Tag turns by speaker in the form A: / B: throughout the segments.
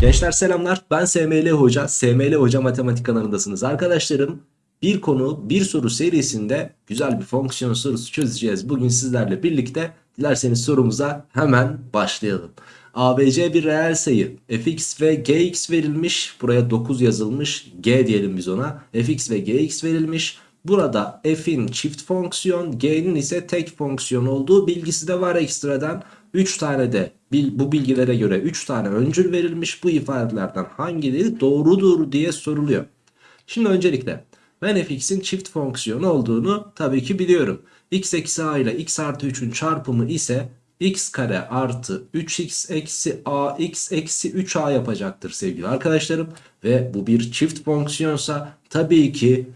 A: Gençler selamlar. Ben SML Hoca. SML Hoca Matematik kanalındasınız. Arkadaşlarım bir konu bir soru serisinde güzel bir fonksiyon sorusu çözeceğiz. Bugün sizlerle birlikte dilerseniz sorumuza hemen başlayalım. ABC bir reel sayı. Fx ve gx verilmiş. Buraya 9 yazılmış. G diyelim biz ona. Fx ve gx verilmiş. Burada f'in çift fonksiyon, g'nin ise tek fonksiyon olduğu bilgisi de var ekstradan. 3 tane de bu bilgilere göre 3 tane öncül verilmiş. Bu ifadelerden hangileri doğrudur diye soruluyor. Şimdi öncelikle ben fx'in çift fonksiyon olduğunu tabii ki biliyorum. x eksi a ile x artı 3'ün çarpımı ise x kare artı 3x eksi ax eksi 3a yapacaktır sevgili arkadaşlarım. Ve bu bir çift fonksiyonsa tabii ki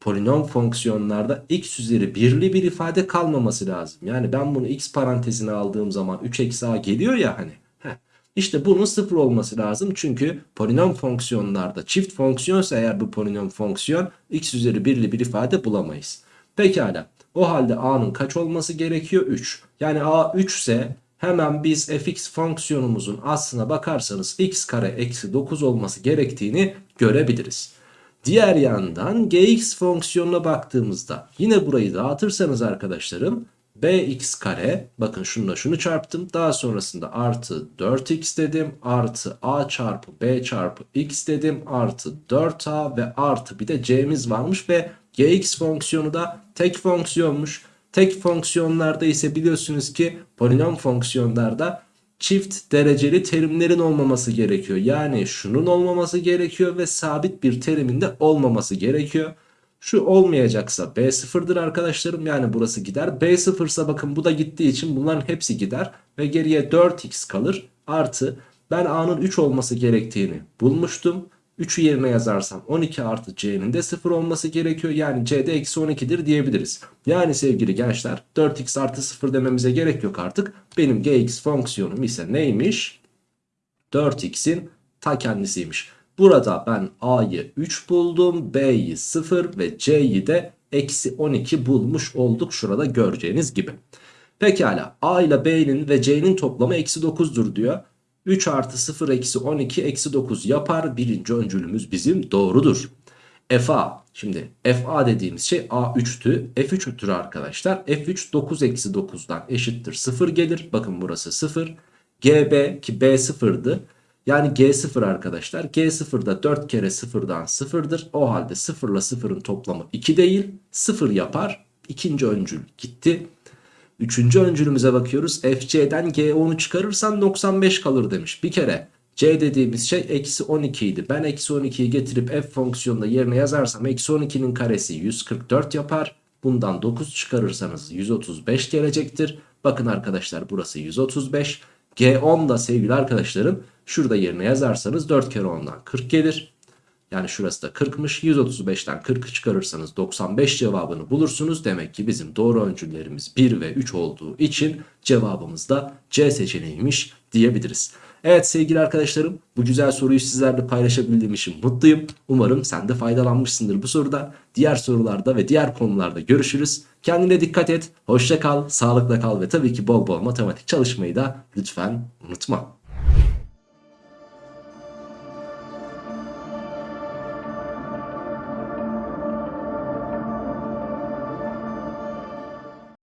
A: polinom fonksiyonlarda x üzeri birli bir ifade kalmaması lazım. Yani ben bunu x parantezine aldığım zaman 3 eksi a geliyor ya hani. Heh. İşte bunun sıfır olması lazım. Çünkü polinom fonksiyonlarda çift fonksiyonsa eğer bu polinom fonksiyon x üzeri birli bir ifade bulamayız. Pekala. O halde a'nın kaç olması gerekiyor? 3. Yani a 3 ise hemen biz fx fonksiyonumuzun aslına bakarsanız x kare eksi 9 olması gerektiğini görebiliriz. Diğer yandan gx fonksiyonuna baktığımızda yine burayı dağıtırsanız arkadaşlarım bx kare bakın şununla şunu çarptım daha sonrasında artı 4x dedim artı a çarpı b çarpı x dedim artı 4a ve artı bir de c'miz varmış ve gx fonksiyonu da tek fonksiyonmuş. Tek fonksiyonlarda ise biliyorsunuz ki polinom fonksiyonlarda çift dereceli terimlerin olmaması gerekiyor. Yani şunun olmaması gerekiyor ve sabit bir terimin de olmaması gerekiyor. Şu olmayacaksa B sıfırdır arkadaşlarım. Yani burası gider. B sıfırsa bakın bu da gittiği için bunların hepsi gider. Ve geriye 4x kalır. Artı ben A'nın 3 olması gerektiğini bulmuştum. 3'ü yerine yazarsam 12 artı c'nin de 0 olması gerekiyor. Yani c'de eksi 12'dir diyebiliriz. Yani sevgili gençler 4x artı 0 dememize gerek yok artık. Benim gx fonksiyonum ise neymiş? 4x'in ta kendisiymiş. Burada ben a'yı 3 buldum, b'yi 0 ve c'yi de eksi 12 bulmuş olduk şurada göreceğiniz gibi. Pekala a ile b'nin ve c'nin toplamı eksi 9'dur diyor. 3 artı 0 eksi 12 eksi 9 yapar. Birinci öncülümüz bizim doğrudur. FA şimdi FA dediğimiz şey A3'tü. F3'tür arkadaşlar. F3 9 eksi 9'dan eşittir 0 gelir. Bakın burası 0. GB ki B 0'dı. Yani G0 arkadaşlar. G0 da 4 kere 0'dan 0'dır. O halde 0 ile 0'ın toplamı 2 değil 0 yapar. İkinci öncül gitti. Üçüncü öncülümüze bakıyoruz. FC'den G10'u çıkarırsan 95 kalır demiş. Bir kere C dediğimiz şey eksi 12 idi. Ben eksi 12'yi getirip f fonksiyonunda yerine yazarsam eksi 12'nin karesi 144 yapar. Bundan 9 çıkarırsanız 135 gelecektir. Bakın arkadaşlar burası 135. G10 da sevgili arkadaşlarım şurada yerine yazarsanız 4 kere 10'dan 40 gelir. Yani şurası da 40'mış. 135'ten 40'ı çıkarırsanız 95 cevabını bulursunuz. Demek ki bizim doğru öncüllerimiz 1 ve 3 olduğu için cevabımız da C seçeneğiymiş diyebiliriz. Evet sevgili arkadaşlarım bu güzel soruyu sizlerle paylaşabildiğim için mutluyum. Umarım sen de faydalanmışsındır bu soruda. Diğer sorularda ve diğer konularda görüşürüz. Kendine dikkat et, hoşça kal, sağlıkla kal ve tabii ki bol bol matematik çalışmayı da lütfen unutma.